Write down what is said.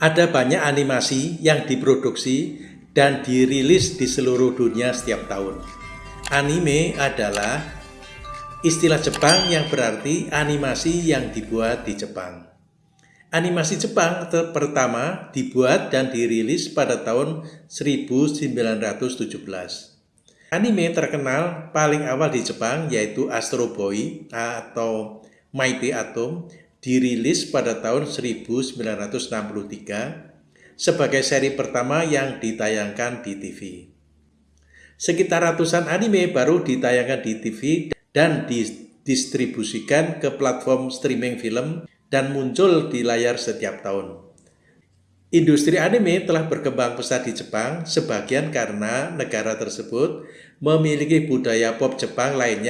Ada banyak animasi yang diproduksi dan dirilis di seluruh dunia setiap tahun. Anime adalah istilah Jepang yang berarti animasi yang dibuat di Jepang. Animasi Jepang pertama dibuat dan dirilis pada tahun 1917. Anime terkenal paling awal di Jepang yaitu Astro Boy atau Mighty Atom dirilis pada tahun 1963 sebagai seri pertama yang ditayangkan di TV. Sekitar ratusan anime baru ditayangkan di TV dan didistribusikan ke platform streaming film dan muncul di layar setiap tahun. Industri anime telah berkembang pesat di Jepang, sebagian karena negara tersebut memiliki budaya pop Jepang lainnya